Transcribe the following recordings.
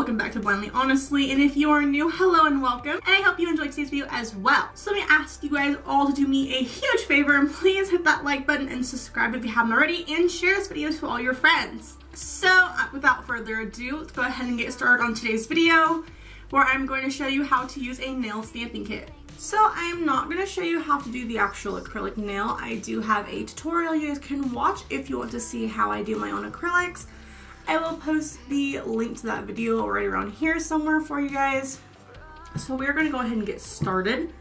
welcome back to Blindly Honestly, and if you are new, hello and welcome, and I hope you enjoyed today's video as well. So let me ask you guys all to do me a huge favor, and please hit that like button and subscribe if you haven't already, and share this video to all your friends. So uh, without further ado, let's go ahead and get started on today's video, where I'm going to show you how to use a nail stamping kit. So I'm not going to show you how to do the actual acrylic nail. I do have a tutorial you guys can watch if you want to see how I do my own acrylics. I will post the link to that video right around here somewhere for you guys. So we're going to go ahead and get started.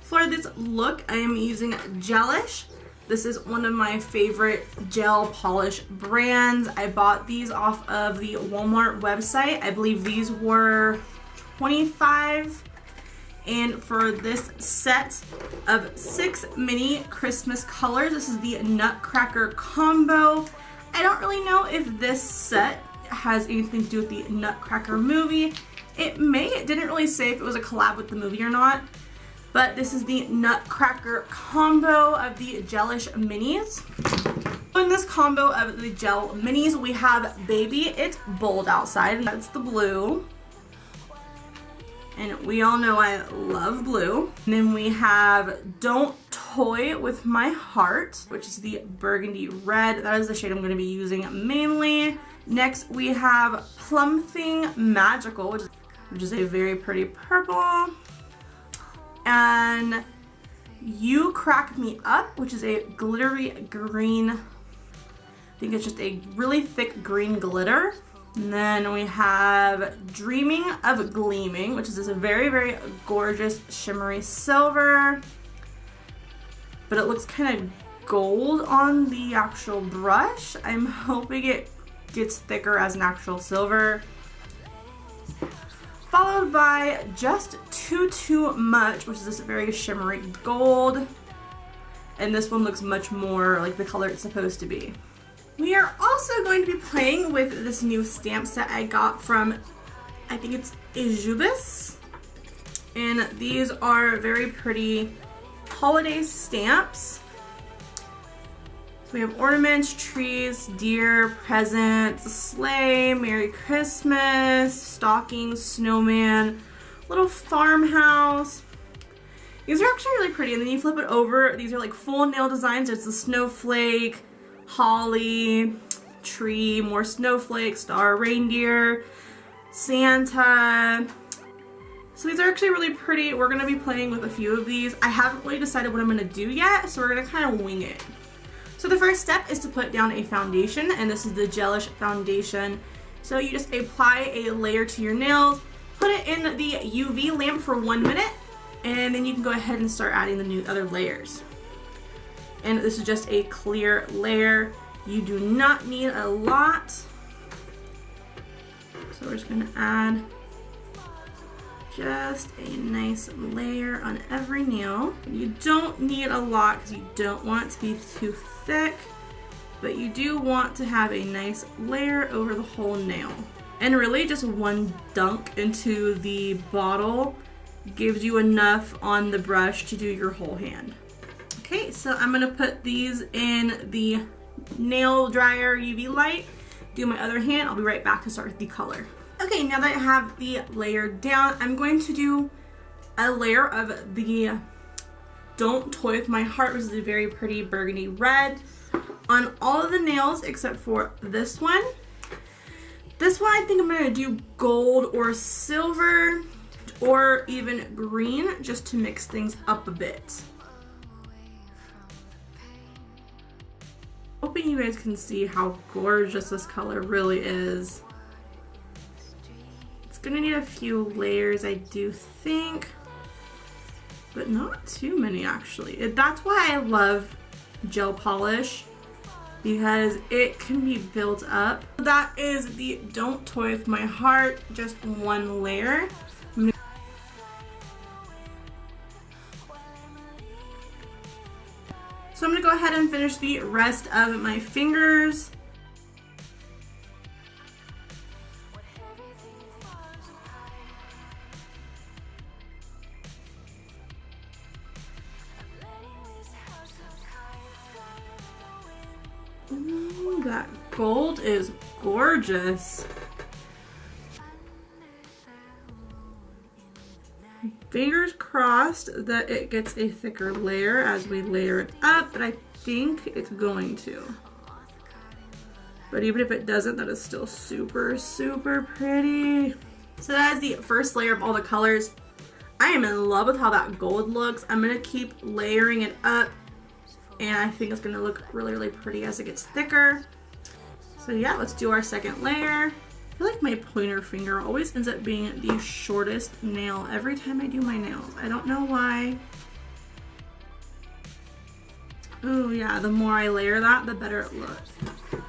For this look, I am using Gelish. This is one of my favorite gel polish brands. I bought these off of the Walmart website. I believe these were 25 and for this set of six mini Christmas colors, this is the Nutcracker combo. I don't really know if this set has anything to do with the Nutcracker movie. It may, it didn't really say if it was a collab with the movie or not. But this is the Nutcracker combo of the Gelish Minis. In this combo of the Gel Minis, we have Baby It's Bold Outside, and that's the blue and we all know I love blue. And then we have Don't Toy With My Heart, which is the burgundy red. That is the shade I'm going to be using mainly. Next we have Plum Thing Magical, which is, which is a very pretty purple. And You Crack Me Up, which is a glittery green. I think it's just a really thick green glitter. And then we have Dreaming of Gleaming, which is this very, very gorgeous shimmery silver. But it looks kind of gold on the actual brush. I'm hoping it gets thicker as an actual silver. Followed by Just Too Too Much, which is this very shimmery gold. And this one looks much more like the color it's supposed to be. We are also going to be playing with this new stamp set I got from, I think it's Ijubis. And these are very pretty holiday stamps. So we have ornaments, trees, deer, presents, sleigh, Merry Christmas, stockings, snowman, little farmhouse. These are actually really pretty and then you flip it over. These are like full nail designs. It's a snowflake, holly, tree, more snowflake, star reindeer, Santa. So these are actually really pretty. We're going to be playing with a few of these. I haven't really decided what I'm going to do yet, so we're going to kind of wing it. So the first step is to put down a foundation, and this is the Gelish foundation. So you just apply a layer to your nails, put it in the UV lamp for one minute, and then you can go ahead and start adding the new other layers and this is just a clear layer. You do not need a lot. So we're just gonna add just a nice layer on every nail. You don't need a lot because you don't want it to be too thick, but you do want to have a nice layer over the whole nail. And really just one dunk into the bottle gives you enough on the brush to do your whole hand. Okay, so I'm gonna put these in the nail dryer UV light, do my other hand, I'll be right back to start with the color. Okay, now that I have the layer down, I'm going to do a layer of the Don't Toy With My Heart, which is a very pretty burgundy red, on all of the nails except for this one. This one I think I'm gonna do gold or silver or even green just to mix things up a bit. Hoping you guys can see how gorgeous this color really is. It's gonna need a few layers, I do think, but not too many actually. That's why I love gel polish because it can be built up. That is the Don't Toy With My Heart, just one layer. So I'm to go ahead and finish the rest of my fingers. Gorgeous. fingers crossed that it gets a thicker layer as we layer it up, but I think it's going to. But even if it doesn't, that is still super, super pretty. So that is the first layer of all the colors. I am in love with how that gold looks. I'm gonna keep layering it up and I think it's gonna look really, really pretty as it gets thicker. So yeah, let's do our second layer. I feel like my pointer finger always ends up being the shortest nail every time I do my nails. I don't know why. Oh yeah, the more I layer that, the better it looks.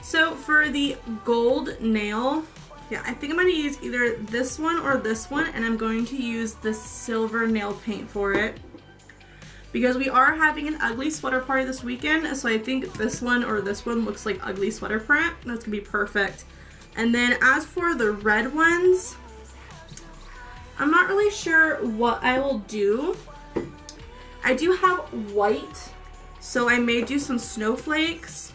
So for the gold nail, yeah, I think I'm going to use either this one or this one, and I'm going to use the silver nail paint for it. Because we are having an ugly sweater party this weekend, so I think this one or this one looks like ugly sweater print. That's to be perfect. And then as for the red ones, I'm not really sure what I will do. I do have white, so I may do some snowflakes.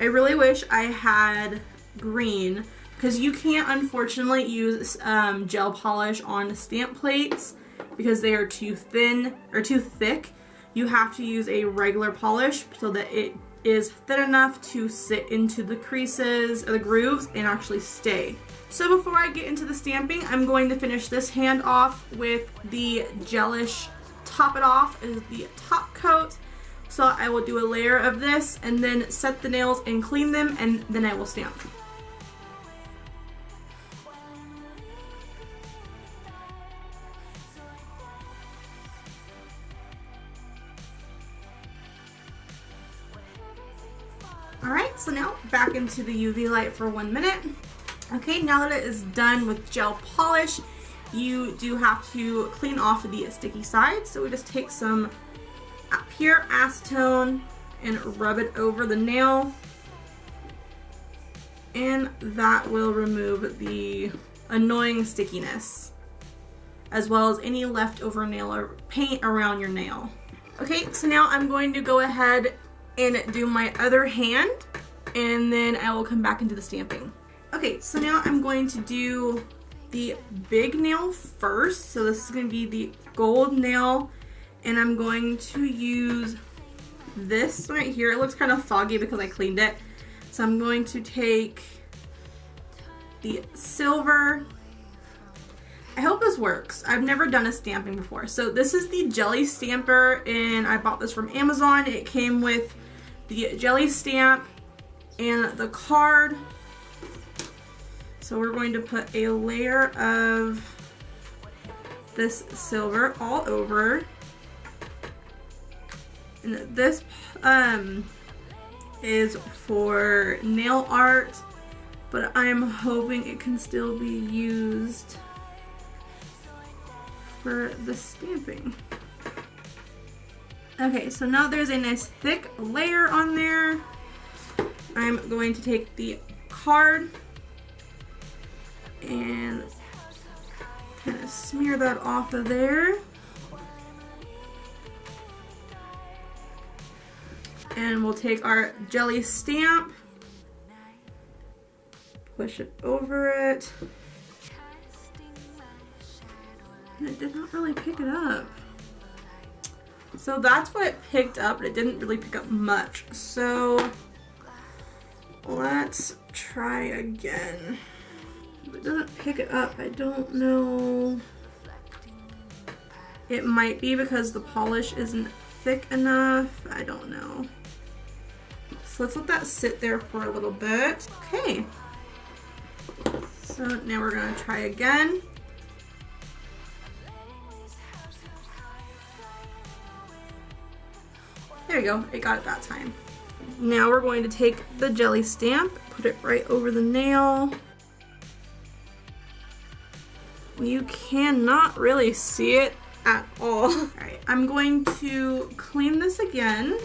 I really wish I had green because you can't unfortunately use um, gel polish on stamp plates because they are too thin or too thick. You have to use a regular polish so that it is thin enough to sit into the creases or the grooves and actually stay. So before I get into the stamping, I'm going to finish this hand off with the gelish Top It Off is the top coat. So I will do a layer of this and then set the nails and clean them and then I will stamp. Into the UV light for one minute. Okay, now that it is done with gel polish, you do have to clean off the sticky side. So we just take some pure acetone and rub it over the nail. And that will remove the annoying stickiness as well as any leftover nail or paint around your nail. Okay, so now I'm going to go ahead and do my other hand and then I will come back into the stamping. Okay, so now I'm going to do the big nail first. So this is going to be the gold nail and I'm going to use this right here. It looks kind of foggy because I cleaned it. So I'm going to take the silver. I hope this works. I've never done a stamping before. So this is the jelly stamper and I bought this from Amazon. It came with the jelly stamp and the card. So we're going to put a layer of this silver all over. And this um, is for nail art, but I'm hoping it can still be used for the stamping. Okay, so now there's a nice thick layer on there. I'm going to take the card and kind of smear that off of there. And we'll take our jelly stamp, push it over it. And it did not really pick it up. So that's what it picked up, but it didn't really pick up much. So let's try again. If it doesn't pick it up, I don't know. It might be because the polish isn't thick enough. I don't know. So let's let that sit there for a little bit. Okay. So now we're gonna try again. There you go, it got it that time. Now we're going to take the jelly stamp, put it right over the nail. You cannot really see it at all. Alright, I'm going to clean this again.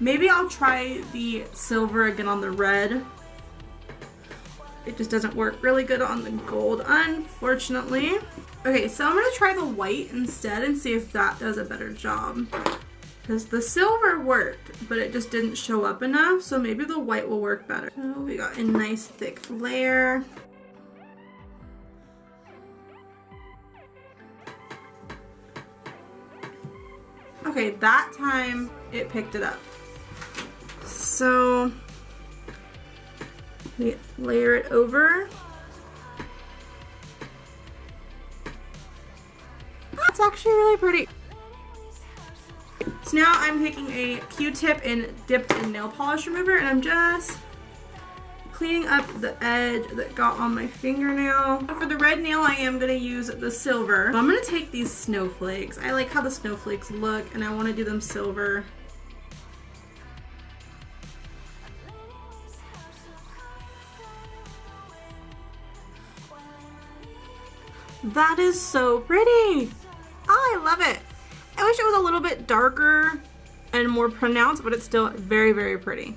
Maybe I'll try the silver again on the red. It just doesn't work really good on the gold, unfortunately. Okay, so I'm to try the white instead and see if that does a better job because the silver worked, but it just didn't show up enough. So maybe the white will work better. So we got a nice thick layer. Okay, that time it picked it up. So we layer it over. That's actually really pretty. So now I'm taking a Q-tip and dipped in nail polish remover and I'm just cleaning up the edge that got on my fingernail. For the red nail, I am going to use the silver. I'm going to take these snowflakes. I like how the snowflakes look and I want to do them silver. That is so pretty. Oh, I love it. I wish it was a little bit darker and more pronounced, but it's still very, very pretty.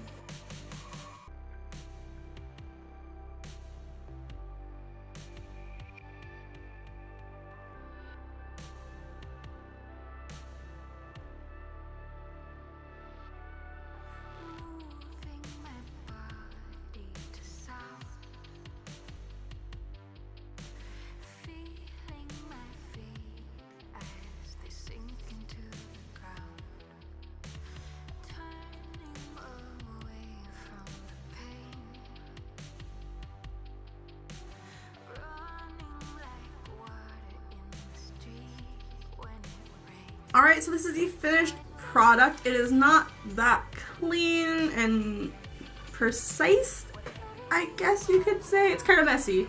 Alright, so this is the finished product. It is not that clean and precise, I guess you could say. It's kind of messy.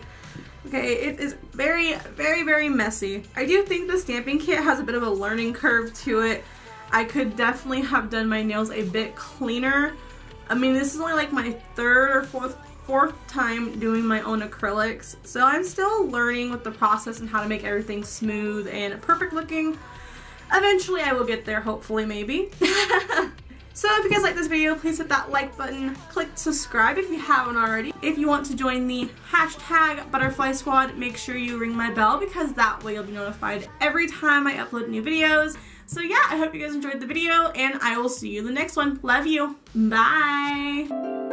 Okay, it is very, very, very messy. I do think the stamping kit has a bit of a learning curve to it. I could definitely have done my nails a bit cleaner. I mean, this is only like my third or fourth fourth time doing my own acrylics, so I'm still learning with the process and how to make everything smooth and perfect looking. Eventually I will get there, hopefully, maybe. so if you guys like this video, please hit that like button, click subscribe if you haven't already. If you want to join the hashtag butterfly squad, make sure you ring my bell because that way you'll be notified every time I upload new videos. So yeah, I hope you guys enjoyed the video and I will see you in the next one. Love you. Bye.